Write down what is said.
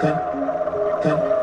dun, dun.